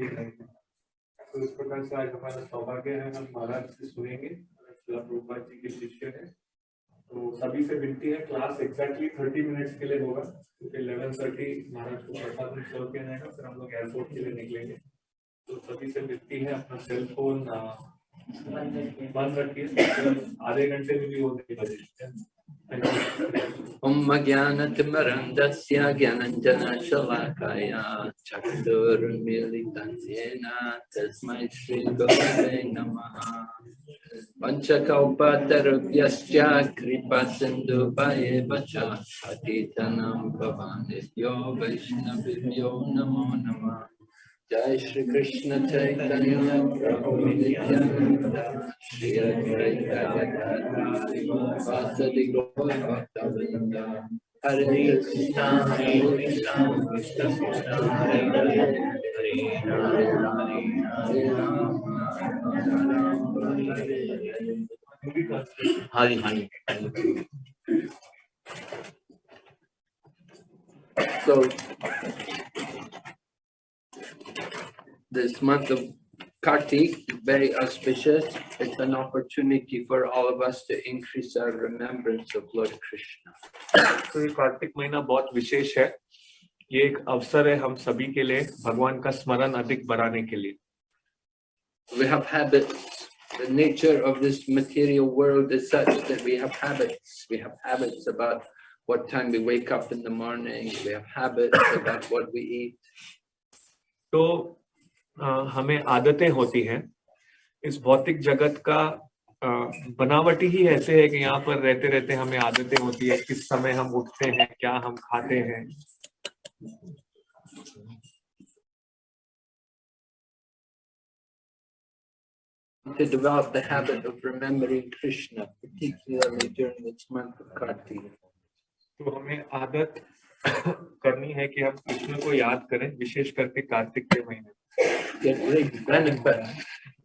ही तो इस प्रकार से आज हमारा सौभाग्य है, हम महाराज से सुनेंगे। प्रभुपाद जी के शिष्य हैं। तो सभी से विनती है क्लास एग्जैक्टली थर्टी मिनट्स के लिए होगा, क्योंकि इलेवन थर्टी महाराज को प्रसाद में सर्व किया जाएगा, फिर हम लोग एयरपोर्ट के लिए निकलेंगे। तो सभी से विनती है, अपना सेल फ़ोन बंद रखिए आधे घंटे में भी होने लगे Om Om Jnanat Marandasya Jnananjana Shalakaya Chakdur Militanyena Tasmai Sri Gopare Namaha Panchakaupatarubhyascha Kripa Sindhu Paye Vacha Patitanam Bhavanibhyo Vaishnavibhyo Namo Namaha Hare Hare Hare Rama Hare Rama Rama Hare Hare Hare So this month of Kartik, very auspicious. It's an opportunity for all of us to increase our remembrance of Lord Krishna. तो ये कार्तिक महीना बहुत विशेष है ये एक अवसर है हम सभी के लिए भगवान का स्मरण अधिक बढ़ाने के लिए We have habits. The nature of this material world is such that we have habits. We have habits about what time we wake up in the morning. We have habits about what we eat. तो अ, हमें आदतें होती हैं इस भौतिक जगत का बनावटी ही ऐसे है कि यहाँ पर रहते रहते हमें आदतें होती है किस समय हम उठते हैं क्या हम खाते हैं To develop the habit of remembering Krishna, particularly during this month of Kartik. तो हमें आदत करनी है कि हम कृष्ण को याद करें विशेष करके कार्तिक के महीने.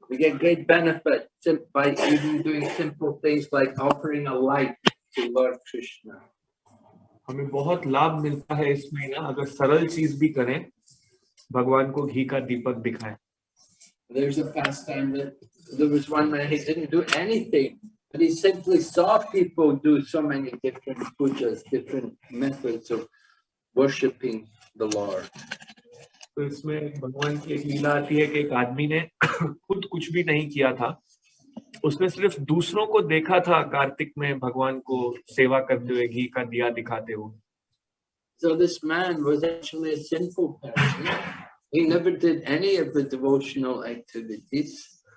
We get great benefit by even doing simple things like offering a light to Lord Krishna. हमें बहुत लाभ मिलता है इस महीना अगर सरल चीज़ भी करें भगवान को घी का दीपक दिखाएँ There's a pastime that there was one man, he didn't do anything, but he simply saw people do so many different pujas, different methods of worshipping the Lord. तो इसमें भगवान की एक लीला आती है कि एक आदमी ने खुद कुछ भी नहीं किया था उसने सिर्फ दूसरों को देखा था कार्तिक में भगवान को सेवा करते हुए घी का दिया दिखाते हुए So this man was actually a sinful person. He never did any of the devotional activities,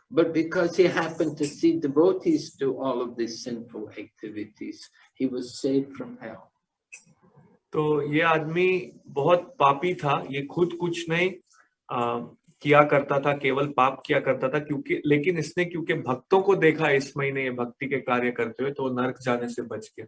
but because he happened to see devotees do all of these sinful activities, he was saved from hell. तो ये आदमी बहुत पापी था ये खुद कुछ नहीं आ, किया करता था केवल पाप किया करता था क्योंकि लेकिन इसने क्योंकि भक्तों को देखा इस महीने ये भक्ति के कार्य करते हुए तो नरक जाने से बच गया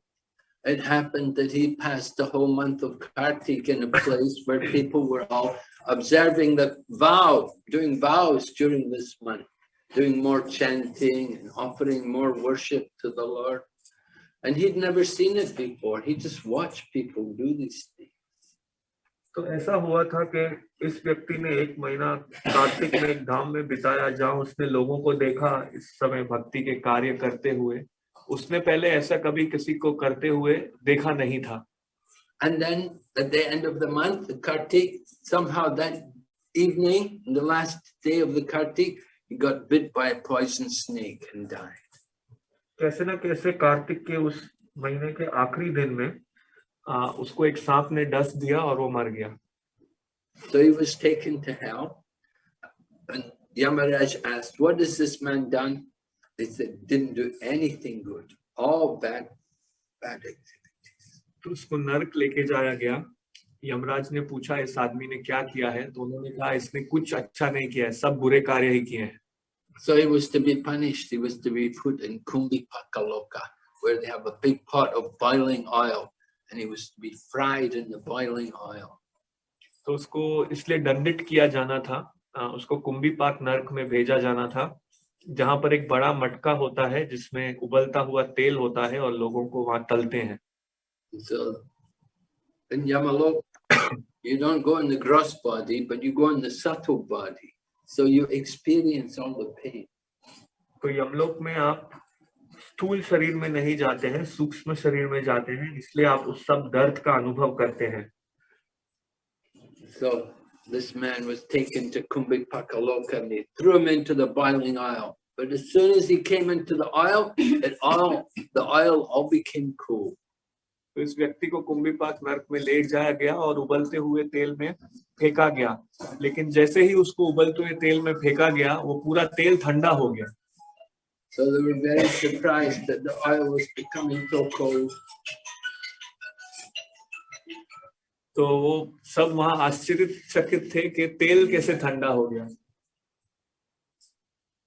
It happened that he passed the whole month of Kartik in a place where people were all observing the vow, doing vows during this month, doing more chanting and offering more worship to the Lord. And he'd never seen it before. He just watched people do these things. तो ऐसा हुआ था कि इस व्यक्ति ने एक महीना कार्तिक में एक धाम में बिताया जहाँ उसने लोगों को देखा इस समय भक्ति के कार्य करते हुए उसने पहले ऐसा कभी किसी को करते हुए देखा नहीं था And then at the end of the month, the Kartik, somehow that evening, the last day of the Kartik, he got bit by a poison snake and died. कैसे ना कैसे कार्तिक के उस महीने के आखिरी दिन में आ, उसको एक सांप ने डस दिया और वो मर गया So he was taken to hell. And Yamaraj asked, What has this man done? They said, Didn't do anything good, all bad, bad activities. तो उसको नरक लेके जाया गया यमराज ने पूछा इस आदमी ने क्या किया है तो उन्होंने कहा इसने कुछ अच्छा नहीं किया है सब बुरे कार्य ही किए हैं So he was to be punished. He was to be put in Kumbhipakaloka, where they have a big pot of boiling oil, and he was to be fried in the boiling oil. तो उसको इसलिए दंडित किया जाना था आ, उसको कुंभी पाक नरक में भेजा जाना था जहां पर एक बड़ा मटका होता है जिसमें उबलता हुआ तेल होता है और लोगों को वहां तलते हैं So in Yamalok, you don't go in the gross body, but you go in the subtle body. So you experience all the pain. तो यमलोक में आप स्थूल शरीर में नहीं जाते हैं सूक्ष्म शरीर में जाते हैं इसलिए आप उस सब दर्द का अनुभव करते हैं So this man was taken to Kumbhakaloka and they threw him into the boiling oil. But as soon as he came into the oil, it all the oil all became cool. तो इस व्यक्ति को कुंभीपाक नर्क में ले जाया गया और उबलते हुए तेल में फेंका गया लेकिन जैसे ही उसको उबलते हुए तेल में फेंका गया वो पूरा तेल ठंडा हो गया So they were very surprised that the oil was becoming so cold. तो वो सब वहाँ आश्चर्यचकित थे कि तेल कैसे ठंडा हो गया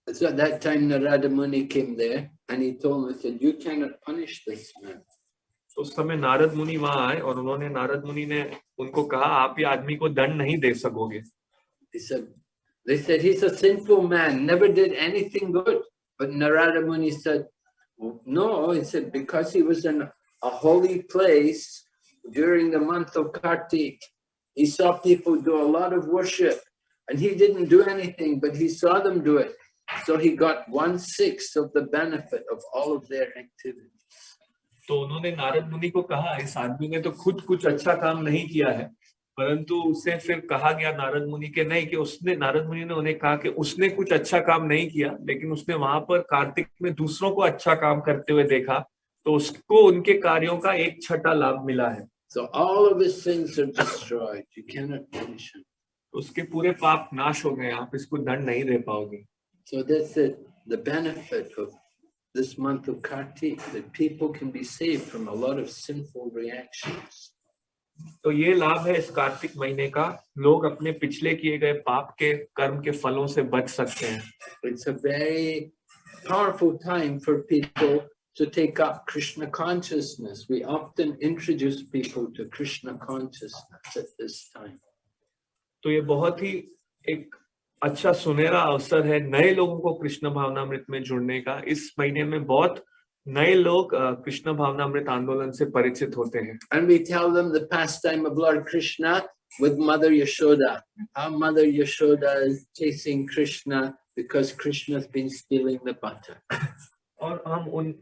So at that time Narada Muni came there and he told him, he said, you cannot punish this man. तो उस समय नारद मुनि वहां आए और उन्होंने नारद मुनि ने उनको कहा आप ये आदमी को दंड नहीं दे सकोगे He said, they said, he's a sinful man, never did anything good. But Narada Muni said, no, he said, because he was in a holy place during the month of Kartik, he saw people do a lot of worship and he didn't do anything, but he saw them do it. So he got one sixth of the benefit of all of their activities. तो उन्होंने नारद मुनि को कहा इस आदमी ने तो खुद कुछ अच्छा काम नहीं किया है परंतु उसे फिर कहा गया नारद मुनि के नहीं कि उसने नारद मुनि ने उन्हें कहा कि उसने कुछ अच्छा काम नहीं किया लेकिन उसने वहाँ पर कार्तिक में दूसरों को अच्छा काम करते हुए देखा तो उसको उनके कार्यों का एक छठा लाभ मिला है So all of his sins are destroyed. You cannot punish him. उसके पूरे पाप नाश हो गए आप इसको दंड नहीं दे पाओगे So that's it, the benefit of this month of Kartik, that people can be saved from a lot of sinful reactions. तो ये लाभ है इस कार्तिक महीने का लोग अपने पिछले किए गए पाप के कर्म के फलों से बच सकते हैं It's a very powerful time for people to take up Krishna consciousness. We often introduce people to Krishna consciousness at this time. तो ये बहुत ही एक अच्छा सुनहरा अवसर है नए लोगों को कृष्ण भावनामृत में जुड़ने का। इस महीने में बहुत नए लोग कृष्ण भावनामृत आंदोलन से परिचित होते हैं। And we tell them the pastime of Lord Krishna with mother Yashoda how mother Yashoda is chasing Krishna because Krishna has been stealing the butter और हम उन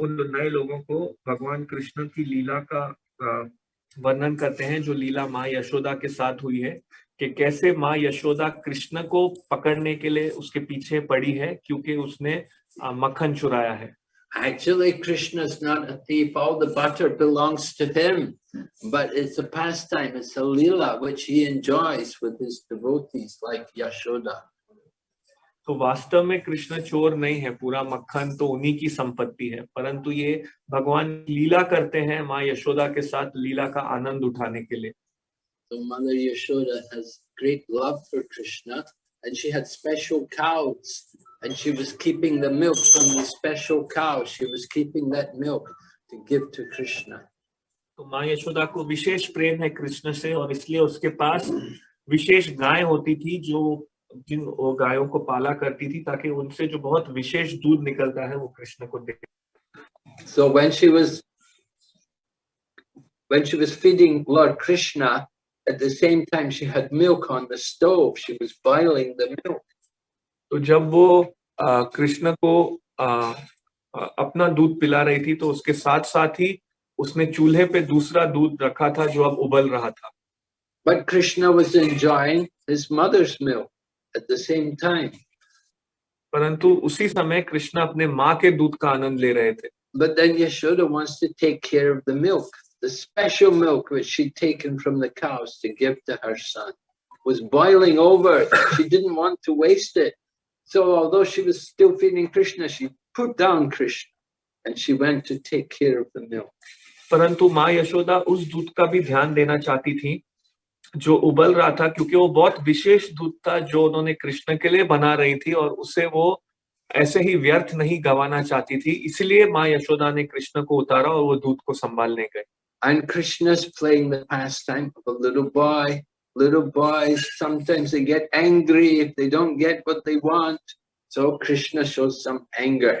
उन नए लोगों को भगवान कृष्ण की लीला का वर्णन करते हैं जो लीला माँ यशोदा के साथ हुई है कि कैसे माँ यशोदा कृष्ण को पकड़ने के लिए उसके पीछे पड़ी है क्योंकि उसने मक्खन चुराया है Actually, Krishna is not a thief. All the butter belongs to him. But it's a pastime, it's a lila which he enjoys with his devotees like Yashoda. तो वास्तव में कृष्ण चोर नहीं है पूरा मक्खन तो उन्हीं की संपत्ति है परंतु ये भगवान लीला करते हैं माँ यशोदा के साथ लीला का आनंद उठाने के लिए So Mother Yashoda has great love for Krishna and she had special cows and she was keeping the milk from the special cows. She was keeping that milk to give to Krishna. तो माँ यशोदा को विशेष प्रेम है कृष्ण से और इसलिए उसके पास विशेष गाय होती थी जो जिन वो गायों को पाला करती थी ताकि उनसे जो बहुत विशेष दूध निकलता है वो कृष्ण को दे So when she was when she was feeding Lord Krishna, at the same time she had milk on the stove. She was boiling the milk. तो जब वो अ, कृष्ण को अ, अ, अपना दूध पिला रही थी तो उसके साथ साथ ही उसने चूल्हे पे दूसरा दूध रखा था जो अब उबल रहा था But Krishna was enjoying his mother's milk at the same time. परंतु उसी समय कृष्ण अपने माँ के दूध का आनंद ले रहे थे But then Yashoda wants to take care of the milk. The special milk which she'd taken from the cows to give to her son was boiling over. She didn't want to waste it. So although she was still feeding Krishna, she put down Krishna and she went to take care of the milk. परंतु माँ यशोदा उस दूध का भी ध्यान देना चाहती थी जो उबल रहा था क्योंकि वो बहुत विशेष दूध था जो उन्होंने कृष्ण के लिए बना रही थी और उसे वो ऐसे ही व्यर्थ नहीं गवाना चाहती थी इसलिए माँ यशोदा ने कृष्ण को उतारा और वो दूध को संभालने गए And Krishna's playing the pastime of a little boy. Little boys, sometimes they get angry if they don't get what they want. So Krishna shows some anger.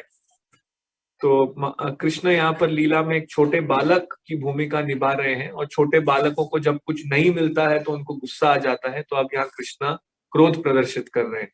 तो कृष्ण यहाँ पर लीला में एक छोटे बालक की भूमिका निभा रहे हैं और छोटे बालकों को जब कुछ नहीं मिलता है तो उनको गुस्सा आ जाता है तो अब यहाँ कृष्णा क्रोध प्रदर्शित कर रहे हैं।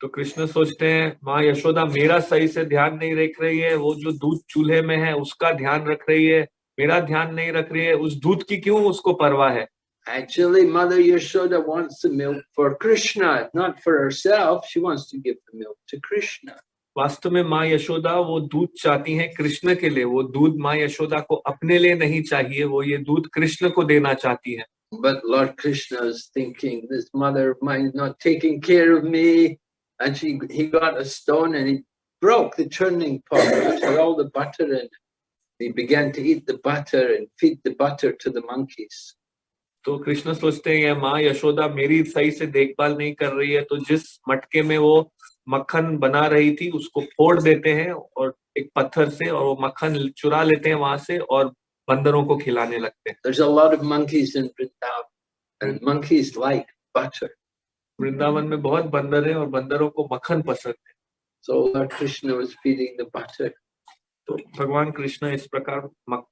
तो कृष्ण सोचते हैं माँ यशोदा मेरा सही से ध्यान नहीं रख रही है वो जो दूध चूल्हे में है उसका ध्यान रख रही है मेरा ध्यान नहीं रख रही है उस दूध की क्यों उसको परवाह है Actually, Mother Yashoda wants the milk for Krishna, not for herself. She wants to give the milk to Krishna. वास्तव में माँ यशोदा वो दूध चाहती हैं कृष्ण के लिए वो दूध माँ यशोदा को अपने लिए नहीं चाहिए वो ये दूध कृष्ण को देना चाहती है But Lord Krishna is thinking, this mother of mine is not taking care of me. And she, he got a stone and he broke the churning pot, had all the butter in it. He began to eat the butter and feed the butter to the monkeys. तो कृष्ण सोचते हैं माँ यशोदा मेरी सही से देखभाल नहीं कर रही है तो जिस मटके में वो मक्खन बना रही थी उसको फोड़ देते हैं और एक पत्थर से और वो मक्खन चुरा लेते हैं वहाँ से और बंदरों को खिलाने लगते हैं There's a lot of monkeys in Vrindavan, and monkeys like butter. Vrindavan में बहुत बंदर हैं और बंदरों को मक्खन पसंद है So Lord Krishna was feeding the butter. तो भगवान कृष्ण इस प्रकार मक,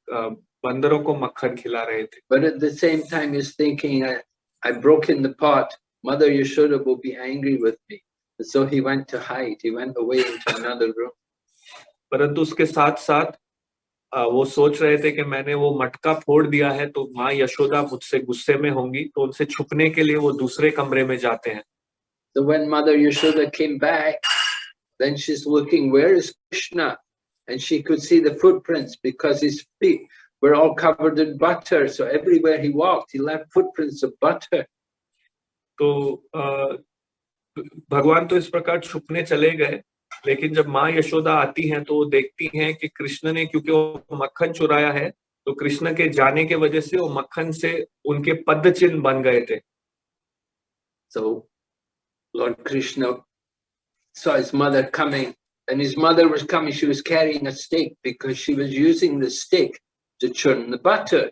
बंदरों को मक्खन खिला रहे थे But at the same time, he's thinking, I, I broke in the pot. Mother Yashoda will be angry with me. So he went to hide. He went away into another room. परंतु उसके साथ साथ वो सोच रहे थे कि मैंने वो मटका फोड़ दिया है तो माँ यशोदा मुझसे गुस्से में होंगी तो उनसे छुपने के लिए वो दूसरे कमरे में जाते हैं So when Mother Yashoda came back, then she's looking, where is Krishna? And she could see the footprints because his feet were all covered in butter. So everywhere he walked, he left footprints of butter. तो अ, भगवान तो इस प्रकार छुपने चले गए लेकिन जब माँ यशोदा आती हैं तो वो देखती हैं कि कृष्ण ने क्योंकि वो मक्खन चुराया है तो कृष्ण के जाने के वजह से वो मक्खन से उनके पद चिन्ह बन गए थे So Lord Krishna saw his mother coming, and his mother was coming. She was carrying a stick because she was using the stick to churn the butter.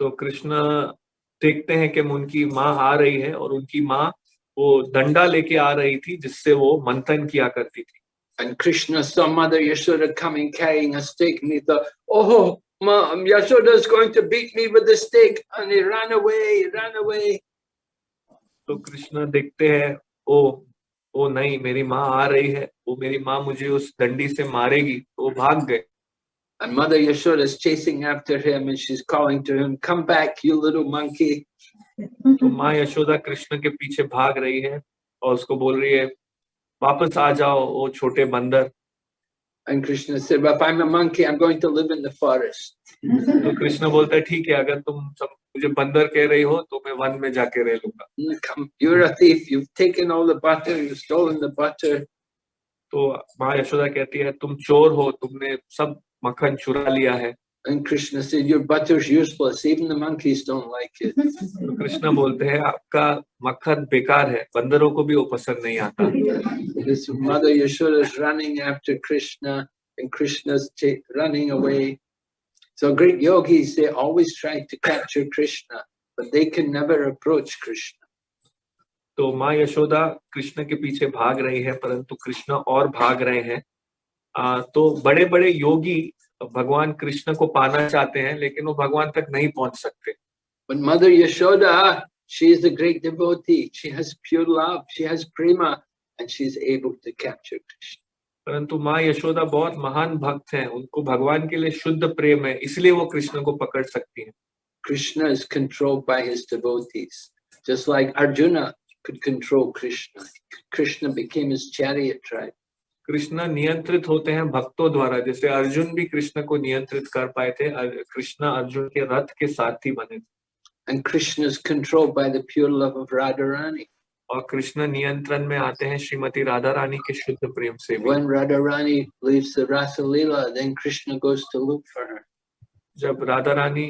तो कृष्ण देखते हैं कि उनकी माँ आ रही है और उनकी माँ वो डंडा लेके आ रही थी जिससे वो मंथन किया करती थी And Krishna saw Mother Yashoda coming carrying a stick, and he thought, "Oh, Mom, Yashoda is going to beat me with the stick," and he ran away. He ran away. तो कृष्ण देखते हैं ओ ओ नहीं मेरी माँ आ रही है वो मेरी माँ मुझे उस डंडी से मारेगी तो वो भाग गए And Mother Yashoda is chasing after him, and she's calling to him, "Come back, you little monkey!" तो माँ यशोदा कृष्ण के पीछे भाग रही है और उसको बोल रही है वापस आ जाओ वो छोटे बंदर And Krishna said, "Well, if I'm a monkey, I'm going to live in the forest." तो कृष्ण बोलता है ठीक है अगर तुम सब मुझे बंदर कह रही हो तो मैं वन में जाके रह लूँगा "Mm, you're a thief. You've taken all the butter. You've stolen the butter. तो माँ यशोदा कहती है तुम चोर हो तुमने सब मक्खन चुरा लिया है And Krishna said, Your butter's useless. Even the monkeys don't like it. तो कृष्ण बोलते हैं आपका मक्खन बेकार है बंदरों को भी वो पसंद नहीं आता This mother Yashoda is running after Krishna, and Krishna's running away. So great yogis, they always try to capture Krishna, but they can never approach Krishna. तो माँ यशोदा कृष्ण के पीछे भाग रही है परंतु कृष्ण और भाग रहे हैं तो बड़े बड़े योगी भगवान कृष्ण को पाना चाहते हैं लेकिन वो भगवान तक नहीं पहुँच सकते But Mother Yashoda, she is a great devotee. She has pure love. She has prema, and she is able to capture Krishna. परंतु माँ यशोदा बहुत महान भक्त हैं उनको भगवान के लिए शुद्ध प्रेम है इसलिए वो कृष्ण को पकड़ सकती हैं Krishna is controlled by his devotees, just like Arjuna could control Krishna. Krishna became his chariot driver. Krishna नियंत्रित होते हैं भक्तों द्वारा। जैसे अर्जुन भी कृष्ण को नियंत्रित कर पाए थे कृष्ण अर्जुन के रथ के साथ ही बने and Krishna is controlled by the pure love of Radha Rani और कृष्ण नियंत्रण में आते हैं श्रीमती राधा रानी के शुद्ध प्रेम से when Radha Rani leaves the Raas Leela then Krishna goes to look for her जब राधा रानी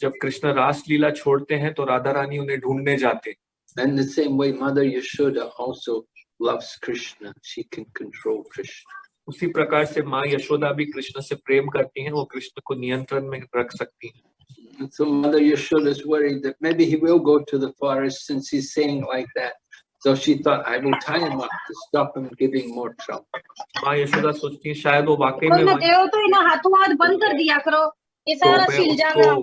जब कृष्ण रास लीला छोड़ते हैं तो राधा रानी उन्हें ढूँढने जाते हैं। And the same way mother Yashoda also loves Krishna. She can control Krishna. उसी प्रकार से माँ यशोदा भी कृष्ण से प्रेम करती हैं वो कृष्ण को नियंत्रण में रख सकती हैं And so Mother Yashoda is worried that maybe he will go to the forest since he's saying like that. So she thought, I will tie him up to stop him giving more trouble. माँ यशोदा सोचती है शायद वो वाकई में देव तो इन्हें हाथों हाथ बंद कर दिया करो ये तो सारा सिल जाएगा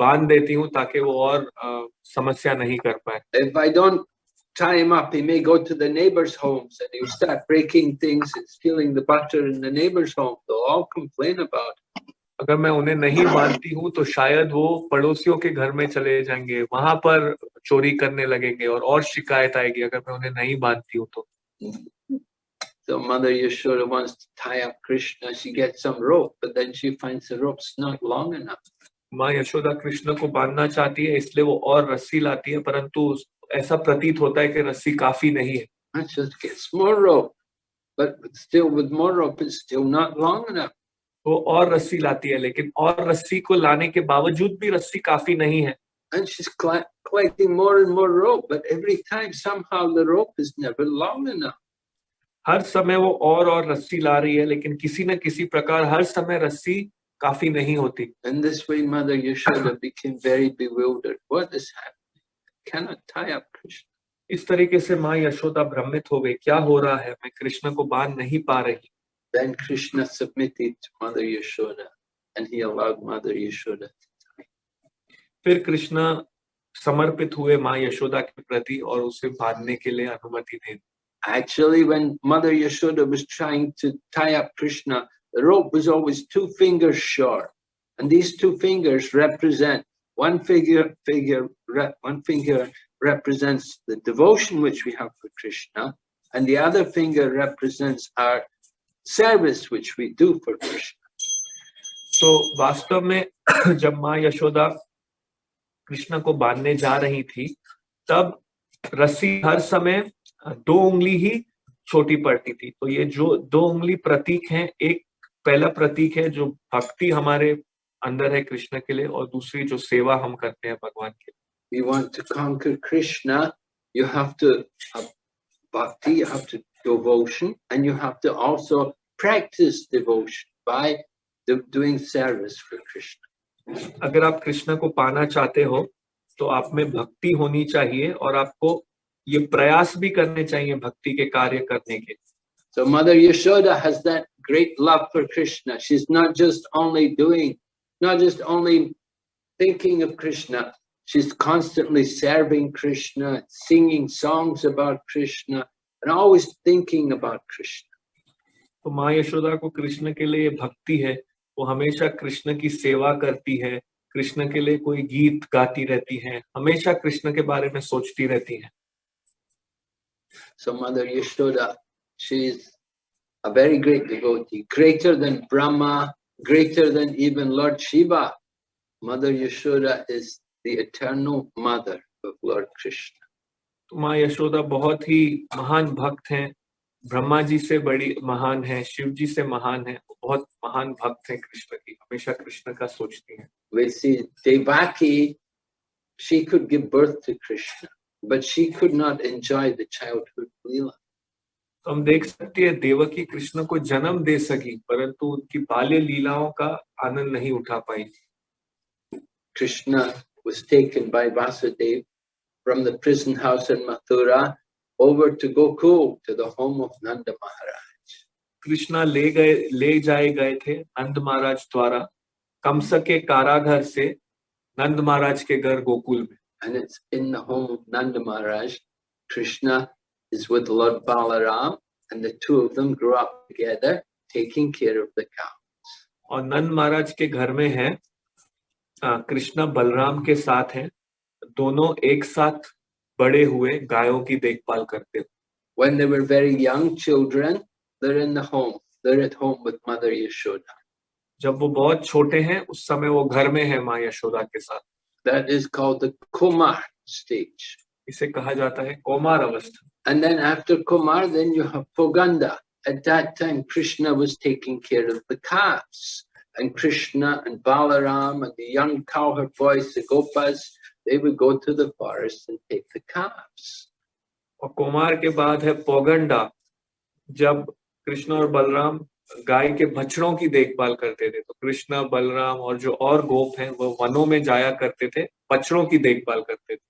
बाँध देती हूँ ताकि वो और अ, समस्या नहीं कर पाए If I don't tie him up, he may go to the neighbors' homes and he'll start breaking things and stealing the butter in the neighbors' home. They'll all complain about it. अगर मैं उन्हें नहीं बांधती हूँ तो शायद वो पड़ोसियों के घर में चले जाएँगे वहाँ पर चोरी करने लगेंगे और और शिकायत आएगी अगर मैं उन्हें नहीं बांधती हूँ तो So Mother Yashoda wants to tie up Krishna. She gets some rope, but then she finds the rope's not long enough. माँ यशोदा कृष्ण को बांधना चाहती है इसलिए वो और रस्सी लाती है परंतु ऐसा प्रतीत होता है कि रस्सी काफ़ी नहीं है And she gets more rope, but still with more rope, it's still not long enough. वो और रस्सी लाती है लेकिन और रस्सी को लाने के बावजूद भी रस्सी काफ़ी नहीं है And she's collecting more and more rope, but every time somehow the rope is never long enough. हर समय वो और और रस्सी ला रही है लेकिन किसी न किसी प्रकार हर समय रस्सी काफ़ी नहीं होती And this way, Mother Yashoda became very bewildered. What is happening? Cannot tie up Krishna. इस तरीके से माँ यशोदा भ्रमित हो गई क्या हो रहा है मैं कृष्ण को बाँध नहीं पा रही Then Krishna submitted to Mother Yashoda, and he allowed Mother Yashoda to tie. फिर कृष्ण समर्पित हुए माँ यशोदा के प्रति और उसे बांधने के लिए अनुमति दे दी Actually, when Mother Yashoda was trying to tie up Krishna, the rope was always two fingers short, and these two fingers represent one figure. Figure re- one finger represents the devotion which we have for Krishna, and the other finger represents our service which we do for Krishna. तो वास्तव में जब माँ यशोदा कृष्ण को बांधने जा रही थी तब रस्सी हर समय दो उंगली ही छोटी पड़ती थी तो ये जो दो उंगली प्रतीक हैं एक पहला प्रतीक है जो भक्ति हमारे अंदर है कृष्ण के लिए और दूसरी जो सेवा हम करते हैं भगवान के you want you to bhakti practice अगर आप कृष्ण को पाना चाहते हो तो आप में भक्ति होनी चाहिए और आपको ये प्रयास भी करने चाहिए भक्ति के कार्य करने के। So Mother Yashoda has that great love for Krishna. She's not just only doing not just only thinking of Krishna. She's constantly serving Krishna, singing songs about Krishna, and always thinking about Krishna. तो माँ यशोदा को कृष्ण के लिए भक्ति है वो हमेशा कृष्ण की सेवा करती है कृष्ण के लिए कोई गीत गाती रहती है हमेशा कृष्ण के बारे में सोचती रहती है So Mother Yashoda, she's a very great devotee, greater than Brahma, greater than even Lord Shiva. Mother Yashoda is the eternal mother of Lord Krishna. तो माँ यशोदा बहुत ही महान भक्त हैं ब्रह्मा जी से बड़ी महान है शिव जी से महान है वो बहुत महान भक्त हैं कृष्ण की हमेशा कृष्ण का सोचती हैं We see Devaki, she could give birth to Krishna, but she could not enjoy the childhood Leela. तो हम देख सकते हैं देवकी कृष्ण को जन्म दे सकी परंतु उनकी बाल्य लीलाओं का आनंद नहीं उठा पाई Krishna was taken by Vasudev from the prison house in Mathura over to Gokul to the home of Nanda Maharaj. Krishna ले गए ले जाए गए थे नंद महाराज द्वारा कंस के कारागार से नंद महाराज के घर गोकुल में And it's in the home of Nanda Maharaj. Krishna is with Lord Balaram, and the two of them grew up together, taking care of the cow. और नंद महाराज के घर में है कृष्णा बलराम के साथ हैं दोनों एक साथ बड़े हुए गायों की देखभाल करते हुए When they were very young children, they're in the home. They're at home with Mother Yashoda. जब वो बहुत छोटे हैं उस समय वो घर में है माँ यशोदा के साथ That is called the Kumar stage. इसे कहा जाता है कौमार अवस्था And then after Kumar, then you have Poganda. At that time, Krishna was taking care of the calves. And Krishna and Balaram and the young cowherd boys, the Gopas, they would go to the forest and take the calves. और कुमार के बाद है पौगंडा जब कृष्ण और बलराम गाय के बछड़ों की देखभाल करते थे तो कृष्ण बलराम और जो और गोप हैं वो वनों में जाया करते थे बछड़ों की देखभाल करते थे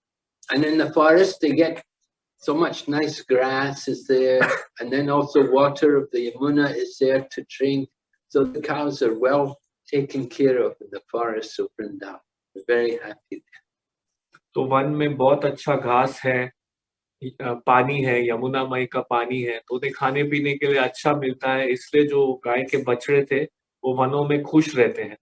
And in the forest, they get So much nice grass is there, and then also water of the Yamuna is there to drink. So the cows are well taken care of in the forests of Vrindavan. We're very happy. तो one में बहुत अच्छा घास है अ, पानी है यमुना मई का पानी है तो उन्हें खाने पीने के लिए अच्छा मिलता है इसलिए जो गाय के बछड़े थे वो वनों में खुश रहते हैं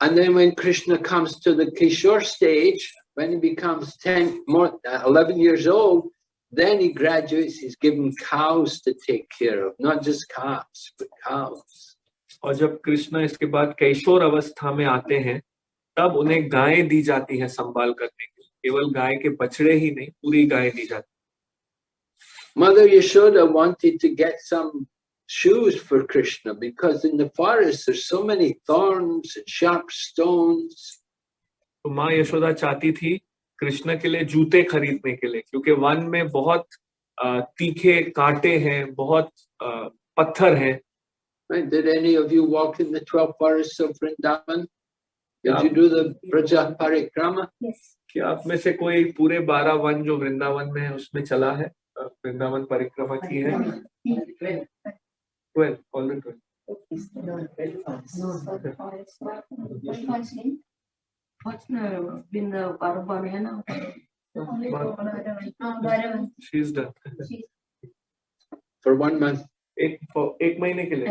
And then when Krishna comes to the Kishore stage, when he becomes 10, more, uh, 11 years old, Then he graduates, he's given cows to take care of, not just calves, but cows. और जब कृष्णा इसके बाद कैशोर अवस्था में आते हैं तब उन्हें गायें दी जाती हैं संभाल करने के लिए। केवल गाय के बछड़े ही नहीं पूरी गाय दी जाती mother Yashoda wanted to get some shoes for Krishna because in the forest there so many thorns and sharp stones तो माँ यशोदा चाहती थी कृष्ण के लिए जूते खरीदने के लिए क्योंकि वन में बहुत तीखे कांटे हैं बहुत पत्थर हैं Right? Did any of you walk in the 12 forests of Vrindavan? Did you do the Braja Parikrama? क्या आप में से कोई पूरे बारह वन जो वृंदावन में है उसमें चला है अ, वृंदावन परिक्रमा की है twelve all twelve What's been the Varvariana? She is done For one month, एक for- एक महीने के लिए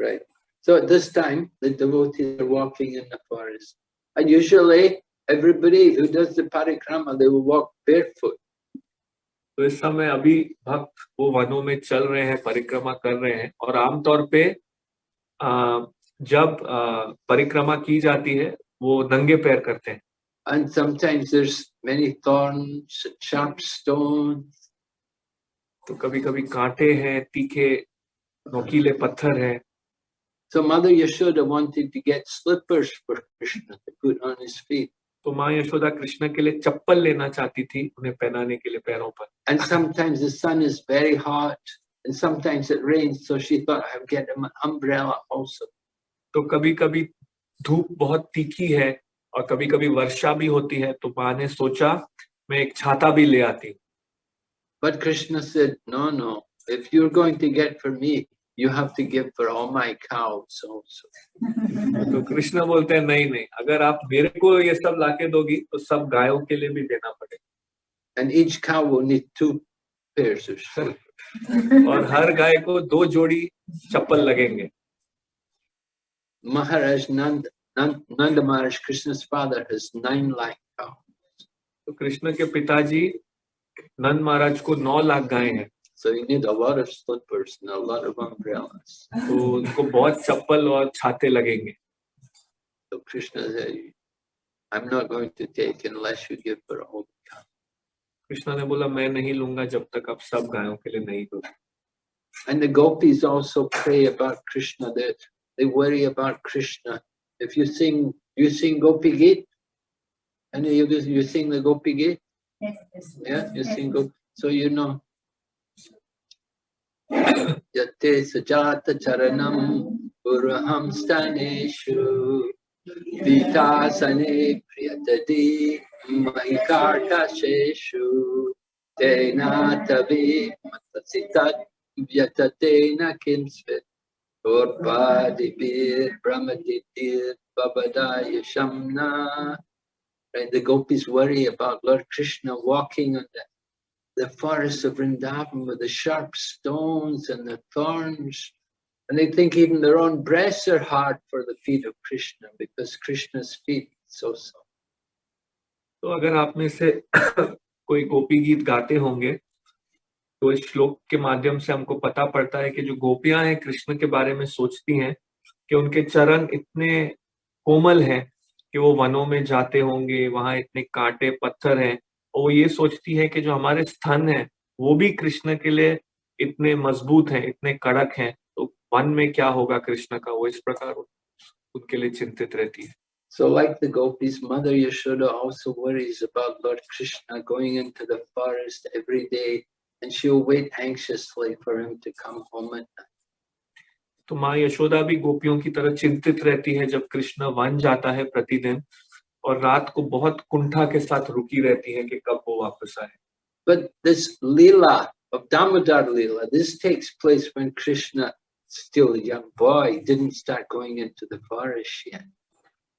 right? So at this time, the devotees are walking in the forest. And usually, everybody who does the parikrama, they will walk barefoot. तो इस समय अभी भक्त वो वनों में चल रहे हैं परिक्रमा कर रहे हैं और आमतौर पे जब परिक्रमा की जाती है वो नंगे पैर करते हैं And sometimes there's many thorns, sharp stones. तो कभी कभी कांटे हैं तीखे नोकीले पत्थर हैं So Mother Yashoda wanted to get slippers for Krishna to put on his feet. तो माँ यशोदा कृष्ण के लिए चप्पल लेना चाहती थी उन्हें पहनाने के लिए पैरों पर And sometimes the sun is very hot, and sometimes it rains. So she thought I'd get an umbrella also. तो कभी कभी धूप बहुत तीखी है और कभी कभी वर्षा भी होती है तो माँ ने सोचा मैं एक छाता भी ले आती बट कृष्ण से no no If you're going to get for me, you have to give for all my cows also. तो कृष्णा बोलते हैं नहीं नहीं अगर आप मेरे को ये सब लाके दोगी तो सब गायों के लिए भी देना पड़ेगा. And each cow will need two pairs of shoes. और हर गाय को दो जोड़ी चप्पल लगेंगे. Maharaj Nanda, Nanda, Nanda Maharaj, Krishna's father, has nine lakh cows. तो कृष्ण के पिताजी नंद महाराज को नौ लाख गाय हैं So you need a lot of slippers and a lot of umbrellas. तो उनको बहुत चप्पल और छाते लगेंगे So Krishna said, I'm not going to take unless you give for all the cows. Krishna ने बोला मैं नहीं लूँगा जब तक आप सब गायों के लिए नहीं दो And the gopis also pray about Krishna. They, they worry about Krishna. If you sing, you sing Gopi Git, and you, you sing the Gopi Git, Yes. yes, yeah, you sing Gopi. So you know. Yate sajata charanam uraham staneshu vitasane priyatadi mahikarta sheshu tena tavi matasitat vyatatena kinsvit Urpadibir brahmaditir babadaya shamna Right, the gopis worry about Lord Krishna walking on the, the forests of Vrindavan with the sharp stones and the thorns. And they think even their own breasts are hard for the feet of Krishna because Krishna's feet so soft. तो अगर आप में से कोई गोपी गीत गाते होंगे तो इस श्लोक के माध्यम से हमको पता पड़ता है कि जो गोपियाँ हैं कृष्ण के बारे में सोचती हैं कि उनके चरण इतने कोमल हैं कि वो वनों में जाते होंगे वहाँ इतने कांटे पत्थर हैं और वो ये सोचती है कि जो हमारे स्तन हैं वो भी कृष्ण के लिए इतने मज़बूत हैं इतने कड़क हैं। तो वन में क्या होगा कृष्ण का? वो इस प्रकार उनके लिए चिंतित रहती है। So like the gopis, Mother Yashoda also worries about Lord Krishna going into the forest every day and she'll wait anxiously for him to come home at night. तो माँ यशोदा भी गोपियों की तरह चिंतित रहती है जब कृष्ण वन जाता है प्रतिदिन और रात को बहुत कुंठा के साथ रुकी रहती हैं कि कब वो वापस आए But this Leela of Damodar Leela, this takes place when Krishna, still a young boy, didn't start going into the forest yet.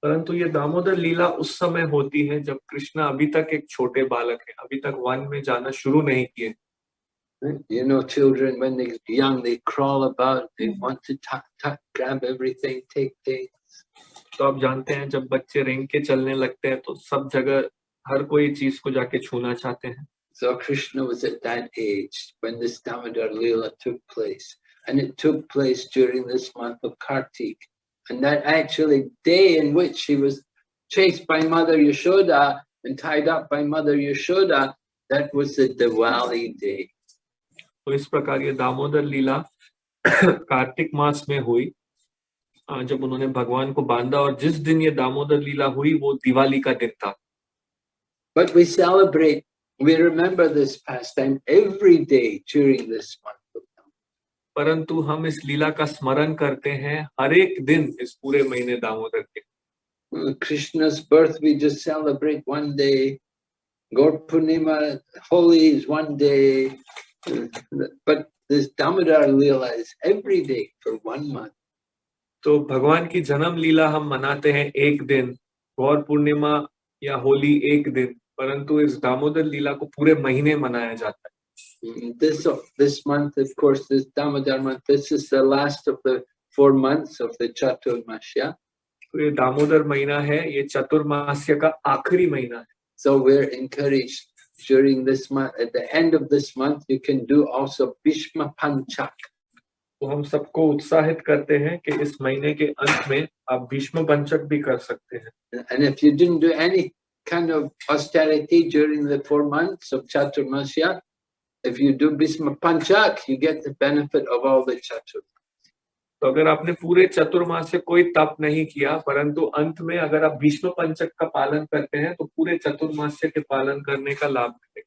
परंतु ये दामोदर लीला उस समय होती है जब कृष्ण अभी तक एक छोटे बालक है अभी तक वन में जाना शुरू नहीं किए? You know, children, when they're young, they crawl about, they want to tuck, tuck, grab everything, take things. तो आप जानते हैं जब बच्चे रेंग के चलने लगते हैं तो सब जगह हर कोई चीज को जाके छूना चाहते हैं So Krishna was at that age when this Damodar Leela took place. And it took place during this month of Kartik. And that actually day in which he was chased by Mother Yashoda and tied up by Mother Yashoda, that was the Diwali day. और इस प्रकार ये दामोदर लीला कार्तिक मास में हुई। जब उन्होंने भगवान को बांधा और जिस दिन ये दामोदर लीला हुई वो दिवाली का दिन था। But we celebrate we remember this pastime every day during this परंतु हम इस लीला का स्मरण करते हैं हर एक दिन इस पूरे महीने दामोदर के। Krishna's birth we just celebrate one day God Purnima Holi is one day Uh, But this Damodar Leela is every day for one month. तो भगवान की जन्म लीला हम मनाते हैं एक दिन गौर पूर्णिमा या होली एक दिन परंतु इस दामोदर लीला को पूरे महीने मनाया जाता है Mm, This, this month, of course, this Damodar month, this is the last of the four months of the Chaturmasya. तो ये दामोदर महीना है ये चतुर्मास्य का आखिरी महीना है So we're encouraged during this month, at the end of this month, you can do also Bhishma Panchak. तो हम सबको उत्साहित करते हैं कि इस महीने के अंत में आप भीष्म पंचक भी कर सकते हैं And if you didn't do any kind of austerity during the four months of Chaturmasya, if you do Bhisma Panchak, you get the benefit of all the Chatur. तो अगर आपने पूरे चतुर्मास से कोई तप नहीं किया परंतु अंत में अगर आप भीष्म पंचक का पालन करते हैं तो पूरे चतुर्मास्य के पालन करने का लाभ मिलेगा।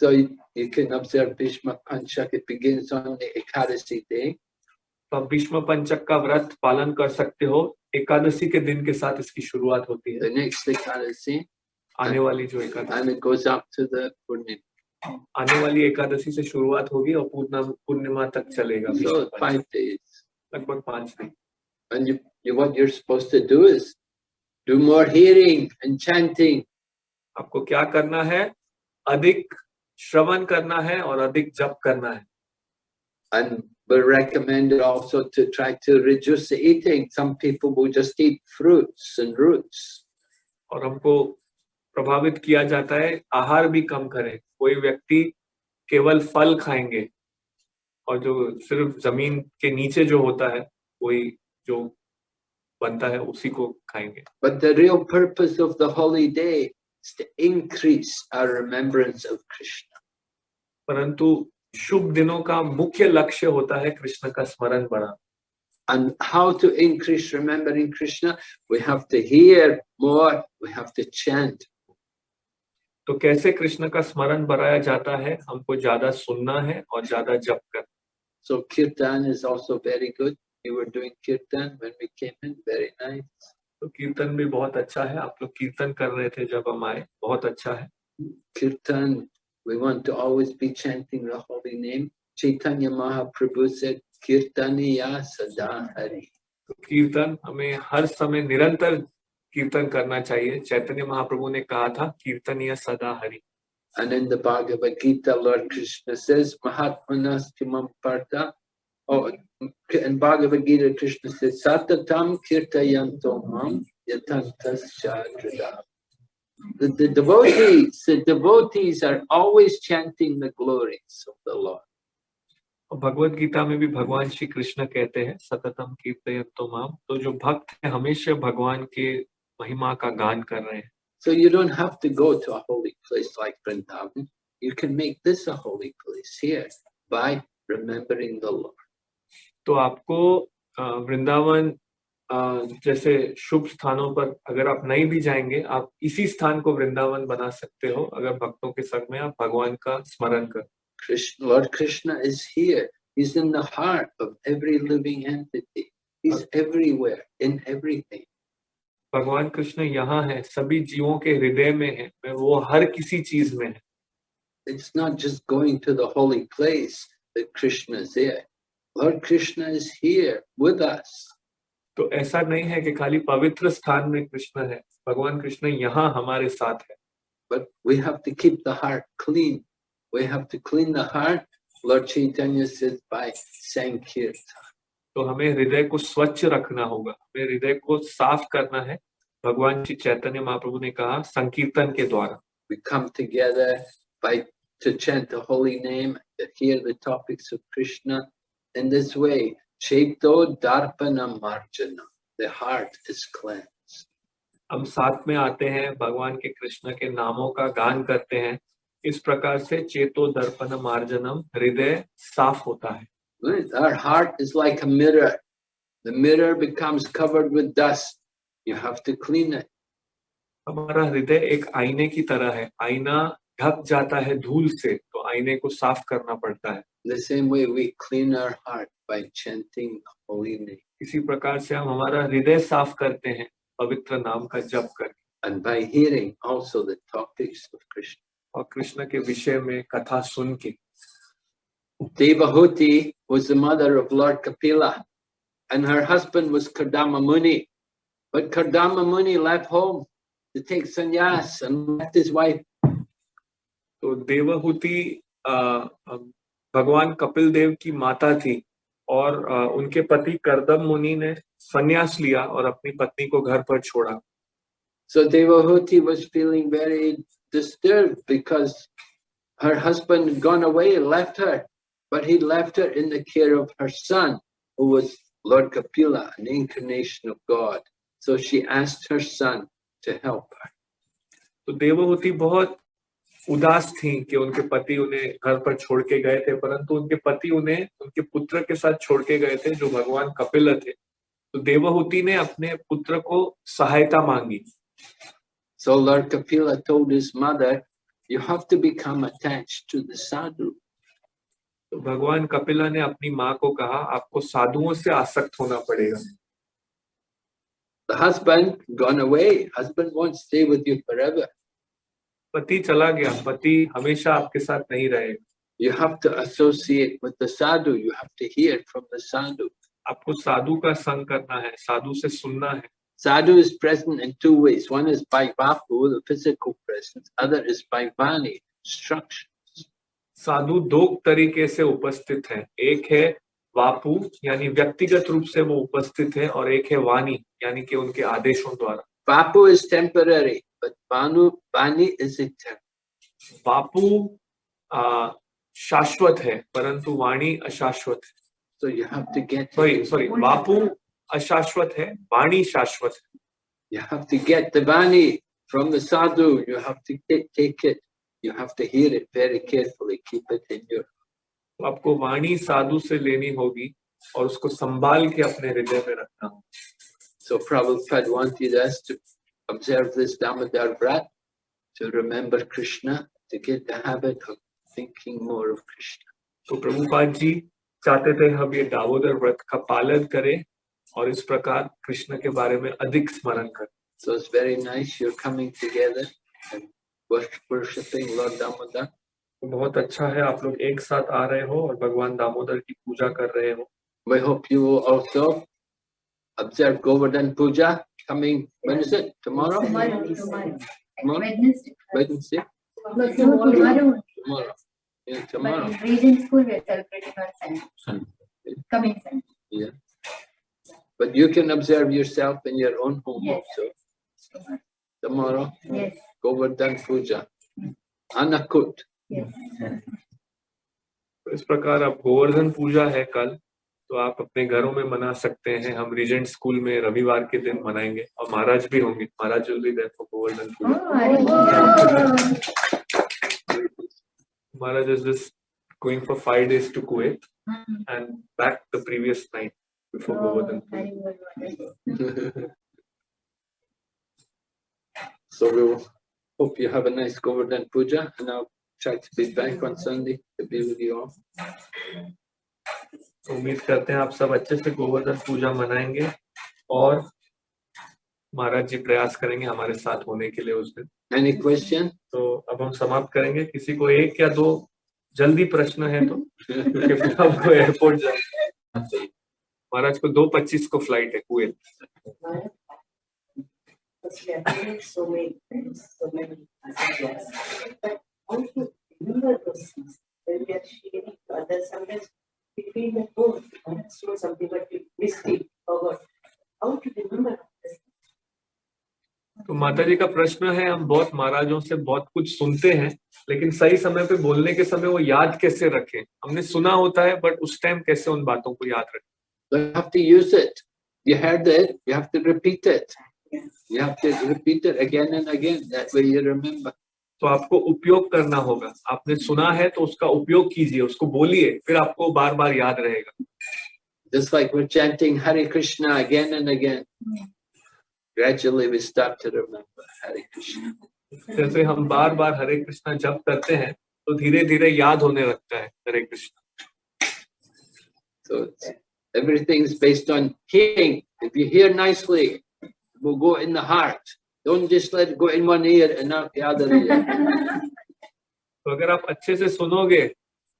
So you, you can observe Bhishma Panchak, it begins on the Ekadasi day. तो भीष्म पंचक का व्रत पालन कर सकते हो। एकादशी के दिन के साथ इसकी शुरुआत होती है। The next Ekadasi, आने वाली जो Ekadashi. And it goes up to the Purnima. आने वाली एकादशी से शुरुआत होगी और पूर्णा पूर्णिमा तक चलेगा So five days. लगभग पाँच दिन And you, you, what you're supposed to do is do more hearing and chanting. आपको क्या करना है अधिक श्रवण करना है और अधिक जप करना है And we're recommended also to try to reduce the eating. Some people will just eat fruits and roots. और हमको प्रभावित किया जाता है आहार भी कम करें कोई व्यक्ति केवल फल खाएँगे और जो सिर्फ़ ज़मीन के नीचे जो होता है वही जो बनता है उसी को खाएँगे the real purpose of the holy day is to increase our remembrance of Krishna. परंतु शुभ दिनों का मुख्य लक्ष्य होता है कृष्ण का स्मरण बढ़ाना And how to increase remembering Krishna? We have to hear more, we have to chant. तो कैसे कृष्ण का स्मरण बढ़ाया जाता है? हमको ज़्यादा सुनना है और ज़्यादा जप कर so kirtan is also very good you were doing kirtan when we came kirtan भी बहुत अच्छा है। आप लोग कीर्तन कर रहे थे जब हम आए बहुत अच्छा है। Kirtan we want to always be chanting the holy name Chaitanya Mahaprabhu से कीर्तन या सदा हरि तो कीर्तन हमें हर समय निरंतर कीर्तन करना चाहिए चैतन्य महाप्रभु ने कहा था कीर्तन या सदा Hari And in the Bhagavad Gita, Lord Krishna says, Mahatmanas Timam Partha. Oh, in Bhagavad Gita, Krishna says, Satatam Kirtayanto Mam Yatantas Chadrada. The, the devotees, the devotees are always chanting the glories of the Lord. और भगवत गीता में भी भगवान श्री कृष्ण कहते हैं सततम कीर्तयंतो माम तो जो भक्त है हमेशा भगवान के महिमा का गान कर रहे हैं So you don't have to go to a holy place like Vrindavan. You can make this a holy place here by remembering the Lord. तो आपको अ, वृंदावन अ, जैसे शुभ स्थानों पर अगर आप नहीं भी जाएँगे आप इसी स्थान को वृंदावन बना सकते हो अगर भक्तों के संग में आप भगवान का स्मरण कर Krishna, Lord Krishna is here. He's in the heart of every living entity. He's everywhere, in everything. भगवान कृष्ण यहाँ है सभी जीवों के हृदय में है वो हर किसी चीज़ में है। It's not just going to the holy place Krishna Lord Krishna is here with us तो ऐसा नहीं है कि खाली पवित्र स्थान में कृष्ण है भगवान कृष्ण यहाँ हमारे साथ है। But we have to keep the heart clean we have to clean the heart Lord Chaitanya सिद्ध बाय संकीर्तन तो हमें हृदय को स्वच्छ रखना होगा। हमें हृदय को साफ़ करना है। भगवान श्री चैतन्य महाप्रभु ने कहा संकीर्तन के द्वारा। हम साथ में आते हैं भगवान के कृष्ण के नामों का गान करते हैं। इस प्रकार से चेतो दर्पण मार्जनम हृदय साफ़ होता है। Our heart is like a mirror. The mirror becomes covered with dust. You have to clean it. हमारा हृदय एक आईने की तरह है आईना ढक जाता है धूल से तो आईने को साफ़ करना पड़ता है The same way we clean our heart by chanting holy name इसी प्रकार से हम हमारा हृदय साफ़ करते हैं पवित्र नाम का जप कर and by hearing also the topics of Krishna. और कृष्ण के विषय में कथा सुन के Devahuti was the mother of Lord Kapila, and her husband was Kardama Muni. But Kardama Muni left home to take sannyas and left his wife. तो देवहूति अ, अ, भगवान कपिल देव की माता थी और अ, उनके पति करदम मुनि ने संन्यास लिया और अपनी पत्नी को घर पर छोड़ा So Devahuti was feeling very disturbed because her husband had gone away and left her, but he left her in the care of her son, who was Lord Kapila, an incarnation of God. So she asked her son to help her. तो देवहूति बहुत उदास थी कि उनके पति उन्हें घर पर छोड़ के गए थे परंतु उनके पति उन्हें उनके पुत्र के साथ छोड़ के गए थे जो भगवान कपिल थे तो देवहूति ने अपने पुत्र को सहायता मांगी So Lord Kapila told his mother, you have to become attached to the sadhu. तो भगवान कपिला ने अपनी माँ को कहा आपको साधुओं से आसक्त होना पड़ेगा The husband gone away. Husband won't stay with you forever. पति चला गया पति हमेशा आपके साथ नहीं रहेगा You have to associate with the sadhu. You have to hear from the sadhu. आपको साधु का संग करना है साधु से सुनना है Sadhu is present in two ways. One is by vapu, the physical presence. Other is by vani, instruction. साधु दो तरीके से उपस्थित हैं। एक है वापू यानी व्यक्तिगत रूप से वो उपस्थित हैं और एक है वाणी यानी कि उनके आदेशों द्वारा। Vapu is temporary vani is vapu शाश्वत है परंतु वाणी अशाश्वत है। तो you have to get sorry sorry vapu अशाश्वत है वाणी शाश्वत है। You have to get the vani from the sadhu you have to take it you have to hear it very carefully keep it in your आपको वाणी साधु से लेनी होगी और उसको संभाल के अपने हृदय में रखना so Prabhupada want you just observe this Damodar vrata to remember Krishna to get the habit of thinking more of Krishna तो प्रभुपाद जी चाहते थे हम ये दामोदर व्रत का पालन करें और इस प्रकार कृष्ण के बारे में अधिक स्मरण करें। So it's very nice you are coming together and worshiping Lord Damodar. बहुत अच्छा है आप लोग एक साथ आ रहे हो और भगवान दामोदर की पूजा कर रहे हो। I hope you also observe Govardhan puja coming tomorrow but you can observe yourself in your own home also tomorrow Puja. Anakut. yes. तो इस प्रकार अब गोवर्धन पूजा है कल तो आप अपने घरों में मना सकते हैं हम रीजेंट स्कूल में रविवार के दिन मनाएँगे और महाराज भी होंगे Maharaj will be there for Govardhan Oh, puja Maharaj is just going for five days to Kuwait Hmm. and back the previous night before Oh, Govardhan Puja. hope you have a nice Govardhan Puja and I'll try to be back on Sunday to be with you all. उम्मीद करते हैं आप सब अच्छे से गोवर्धन पूजा मनाएँगे और महाराज जी प्रयास करेंगे हमारे साथ होने के लिए उस दिन Any question? तो अब हम समाप्त करेंगे किसी को एक या दो जल्दी प्रश्न है तो क्योंकि फिर हमको एयरपोर्ट जाना महाराज को दो पच्चीस को फ़्लाइट है कुएल Because we are doing so many things, so many ideas. But to remember those things when we are sharing to others, sometimes we feel that, oh, I have shown something, but we missed it, forgot. How to remember? तो माता जी का प्रश्न है हम बहुत महाराजों से बहुत कुछ सुनते हैं लेकिन सही समय पे बोलने के समय वो याद कैसे रखें हमने सुना होता है बट उस टाइम कैसे उन बातों को याद रखें You have to use it. You heard it, you have to repeat it. You have to repeat it again and again. That way you remember. तो आपको उपयोग करना होगा आपने सुना है तो उसका उपयोग कीजिए उसको बोलिए फिर आपको बार बार याद रहेगा Just like we're chanting Hare Krishna again and again. Gradually we start to remember Hare Krishna. जैसे हम बार बार हरे कृष्णा जप करते हैं तो धीरे धीरे याद होने लगता है Hare Krishna So it's, everything's based on hearing. If you hear nicely, it will go in the heart. Don't just let it go in one ear and not the other ear. तो अगर आप अच्छे से सुनोगे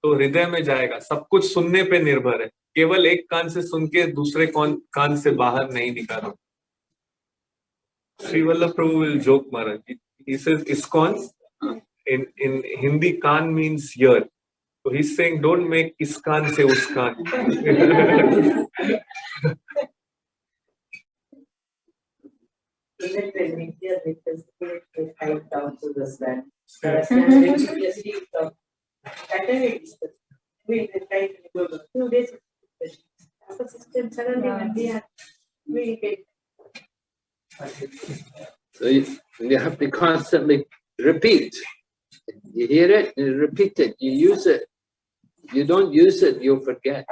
तो हृदय में जाएगा। सब कुछ सुनने पे निर्भर है। केवल एक कान से सुन के दूसरे कौन कान से बाहर नहीं निकालो। Shri Vallabh Prabhu will joke Maharaj. इस कौन? In in Hindi kaan means ear तो ही सेइंग डोंट मेक इस कान से उस कान. Even when we hear it, the spirit is tied down to the sand. Saraswati religiously from Saturday discussion. We will to go to two days of discussion. After system, suddenly when we are, we get So you, you have to constantly repeat. You hear it, you repeat it, you use it. You don't use it, you'll forget.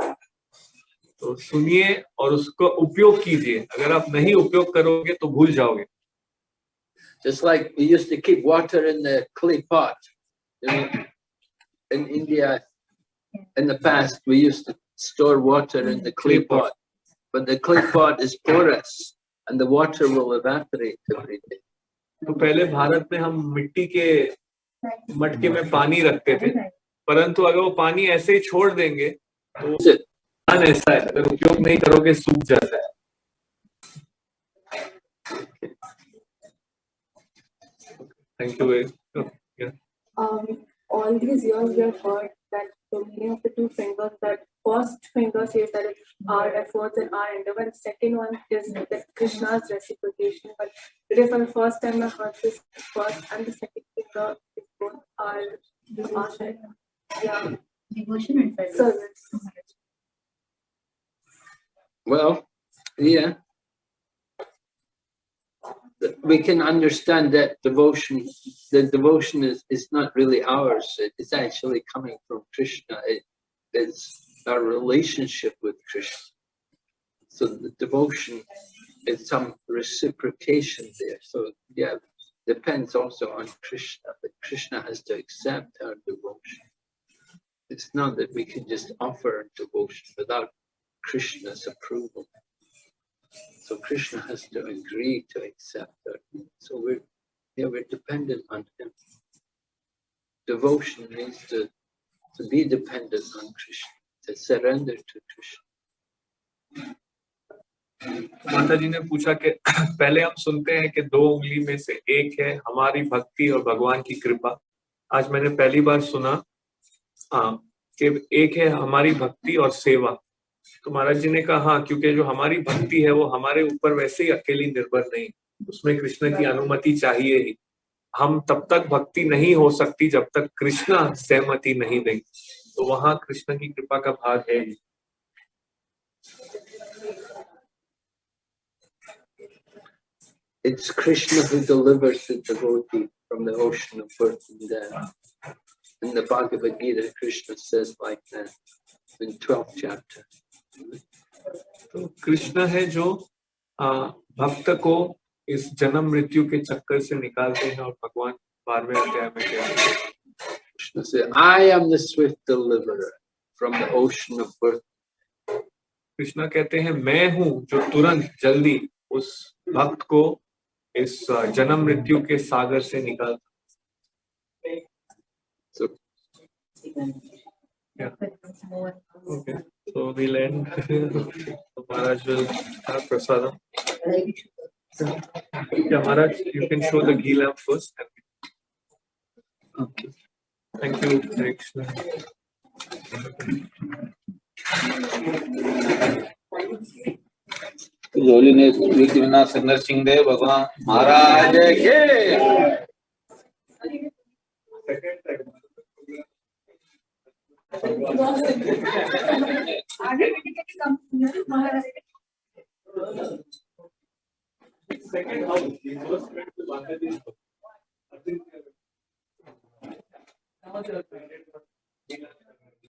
तो सुनिए और उसका उपयोग कीजिए अगर आप नहीं उपयोग करोगे तो भूल जाओगे Just like we used to keep water in the clay pot. You know, in India, in the past, we used to store water in the clay pot. But the clay pot is porous and the water will evaporate every day. तो पहले भारत में हम मिट्टी के मटके में पानी रखते थे परंतु अगर वो पानी ऐसे ही छोड़ देंगे तो it. ज्ञान ऐसा है अगर उपयोग नहीं करोगे सूख जाता है thank you um, all these years we have heard that the meaning of the two fingers, that first finger says that it's our efforts and our endeavor, and second one is that Krishna's reciprocation. But today for the first time I heard this first and the second finger is both our, our yeah, Devotion and service. service. Well, yeah. We can understand that devotion, the devotion is, is not really ours. It- It's actually coming from Krishna. It, it's our relationship with Krishna. So the devotion is some reciprocation there. So yeah, depends also on Krishna, but Krishna has to accept our devotion. It's not that we can just offer devotion without Krishna's approval. So Krishna has to agree to accept it. So we're, yeah, we're dependent on him. Devotion means to, to be dependent on Krishna, to surrender to Krishna. माता जी ने पूछा कि पहले हम सुनते हैं कि दो उंगली में से एक है हमारी भक्ति और भगवान की कृपा आज मैंने पहली बार सुना हाँ कि एक है हमारी भक्ति और सेवा तो महाराज जी ने कहा हाँ क्योंकि जो हमारी भक्ति है वो हमारे ऊपर वैसे ही अकेली निर्भर नहीं उसमें कृष्ण की अनुमति चाहिए ही हम तब तक भक्ति नहीं हो सकती जब तक कृष्णा सहमति नहीं देंगे तो वहाँ कृष्ण की कृपा का भाग है ही It's Krishna who delivers the devotee from the ocean of birth and death. In the Bhagavad Gita, Krishna says like that in 12th chapter. तो कृष्ण है जो भक्त को इस जन्म मृत्यु के चक्कर से निकालते हैं और भगवान बारहवें अध्याय में कहते हैं the swift deliverer from the ocean of birth. Krishna कहते हैं मैं हूँ जो तुरंत जल्दी उस भक्त को इस जन्म मृत्यु के सागर से निकाल So Okay, so we'll end. So Maharaj will have prasadam. Yeah, Maharaj, you can show the ghee lamp first. Okay. Thank you, Hare Krishna. Holiness Vighnavinash Narasimha Dev Bhagavan Maharaj के Second to Bangladesh. I think, uh,